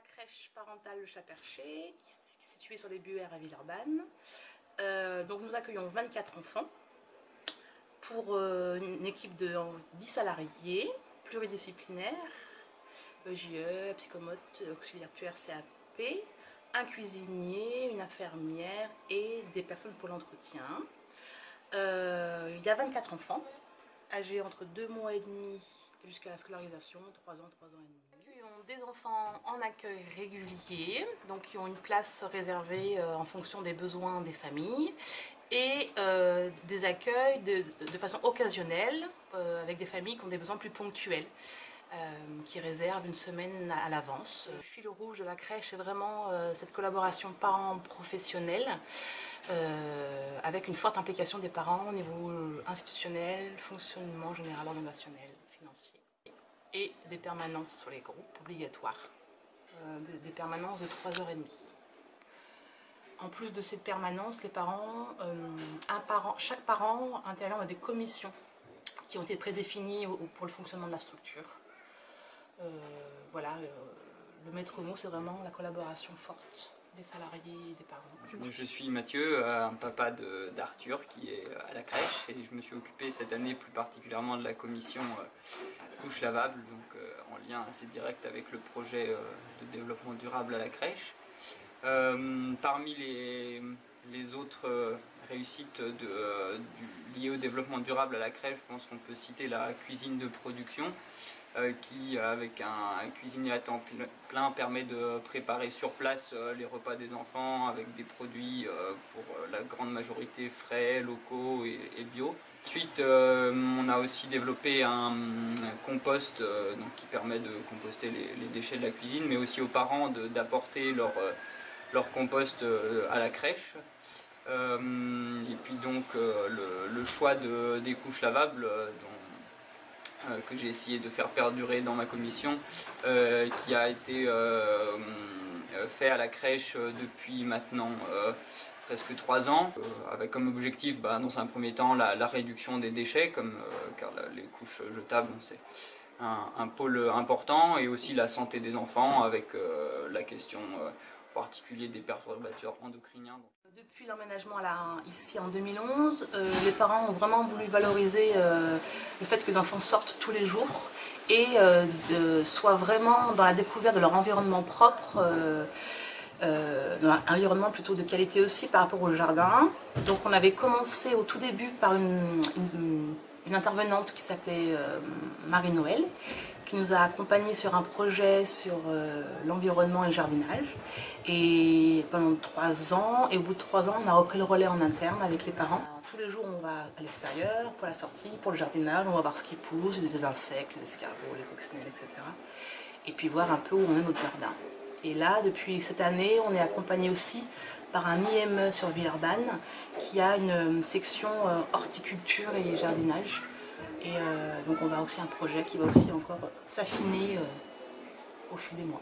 crèche parentale Le Chat-Perché, située sur les Buères à Villeurbanne. Euh, donc nous accueillons 24 enfants pour euh, une équipe de 10 salariés pluridisciplinaires, EJE, psychomote, auxiliaire puère CAP, un cuisinier, une infirmière et des personnes pour l'entretien. Euh, il y a 24 enfants, âgés entre 2 mois et demi jusqu'à la scolarisation, 3 ans, 3 ans et demi. Nous accueillons des enfants en accueil régulier, donc qui ont une place réservée euh, en fonction des besoins des familles et euh, des accueils de, façon occasionnelle avec des familles qui ont des besoins plus ponctuels. qui réservent une semaine à, l'avance? Le fil rouge de la crèche, c'est vraiment cette collaboration parents-professionnels euh, avec une forte implication des parents au niveau euh, institutionnel, fonctionnement général organisationnel, Et des permanences sur les groupes obligatoires, euh, des, permanences de 3h30. En plus de cette permanence, les parents, parent, chaque parent intervient dans des commissions qui ont été prédéfinies pour le fonctionnement de la structure. voilà, le maître mot, c'est vraiment la collaboration forte salariés des parents. Je suis Mathieu, un papa d'Arthur qui est à la crèche et je me suis occupé cette année plus particulièrement de la commission euh, couche lavable, donc euh, en lien assez direct avec le projet euh, de développement durable à la crèche. parmi les autres réussites de, liées au développement durable à la crèche, je pense qu'on peut citer la cuisine de production. Euh, qui, avec un, cuisinier à temps plein, permet de préparer sur place euh, les repas des enfants avec des produits euh, pour la grande majorité frais, locaux et, bio. Ensuite, on a aussi développé un, compost qui permet de composter les, déchets de la cuisine, mais aussi aux parents d'apporter leur, leur compost à la crèche. Et puis donc le, choix de, des couches lavables, euh, que j'ai essayé de faire perdurer dans ma commission, euh, qui a été euh, fait à la crèche depuis maintenant presque trois ans, avec comme objectif, bah, dans un premier temps, la, réduction des déchets, comme, car les couches jetables, c'est un, pôle important, et aussi la santé des enfants, avec la question particulier des perturbateurs endocriniens. Depuis l'emménagement ici en 2011, euh, les parents ont vraiment voulu valoriser euh, le fait que les enfants sortent tous les jours et euh, soient vraiment dans la découverte de leur environnement propre, dans un environnement plutôt de qualité aussi par rapport au jardin. Donc on avait commencé au tout début par une, intervenante qui s'appelait Marie-Noël, qui nous a accompagnés sur un projet sur euh, l'environnement et le jardinage. Et pendant trois ans, et au bout de trois ans, on a repris le relais en interne avec les parents. Tous les jours, on va à l'extérieur pour la sortie, pour le jardinage, on va voir ce qui pousse, des insectes, les escargots, les coccinelles, etc. Et puis voir un peu où on est notre jardin. Et là, depuis cette année, on est accompagné aussi par un IME sur Villeurbanne qui a une section euh, horticulture et jardinage et euh, donc on va aussi un projet qui va aussi encore s'affiner euh, au fil des mois.